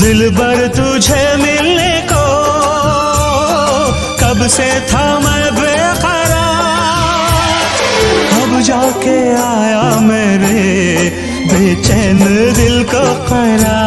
दिल भर तुझे मिलने को कब से था मैं बेकरार। अब जाके आया मेरे बेचैन दिल को करा